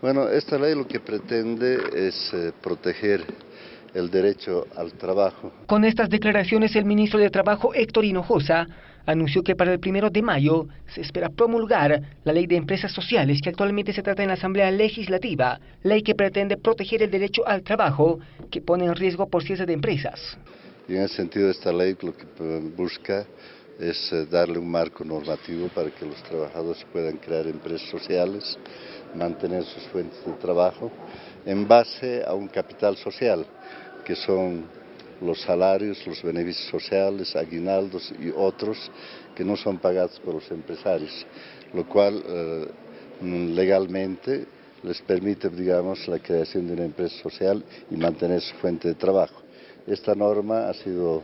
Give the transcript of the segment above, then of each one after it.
Bueno, esta ley lo que pretende es eh, proteger el derecho al trabajo. Con estas declaraciones, el ministro de Trabajo, Héctor Hinojosa, anunció que para el primero de mayo se espera promulgar la ley de empresas sociales que actualmente se trata en la Asamblea Legislativa, ley que pretende proteger el derecho al trabajo que pone en riesgo por cierre de empresas. Y en ese sentido esta ley lo que busca es eh, darle un marco normativo para que los trabajadores puedan crear empresas sociales, mantener sus fuentes de trabajo en base a un capital social, que son los salarios, los beneficios sociales, aguinaldos y otros que no son pagados por los empresarios, lo cual eh, legalmente les permite, digamos, la creación de una empresa social y mantener su fuente de trabajo. Esta norma ha sido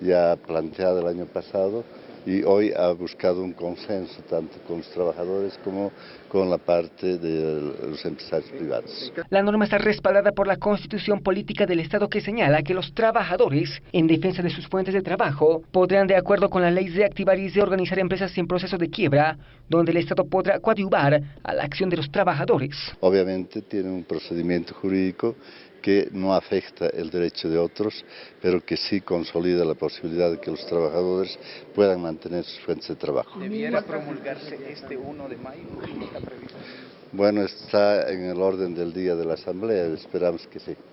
ya planteada el año pasado y hoy ha buscado un consenso tanto con los trabajadores como con la parte de los empresarios privados. La norma está respaldada por la Constitución Política del Estado que señala que los trabajadores, en defensa de sus fuentes de trabajo, podrán, de acuerdo con la ley, reactivar y reorganizar empresas en proceso de quiebra, donde el Estado podrá coadyuvar a la acción de los trabajadores. Obviamente tiene un procedimiento jurídico que no afecta el derecho de otros, pero que sí consolida la posibilidad de que los trabajadores puedan mantener sus fuentes de trabajo. ¿Debiera promulgarse este 1 de mayo? Bueno, está en el orden del día de la Asamblea, esperamos que sí.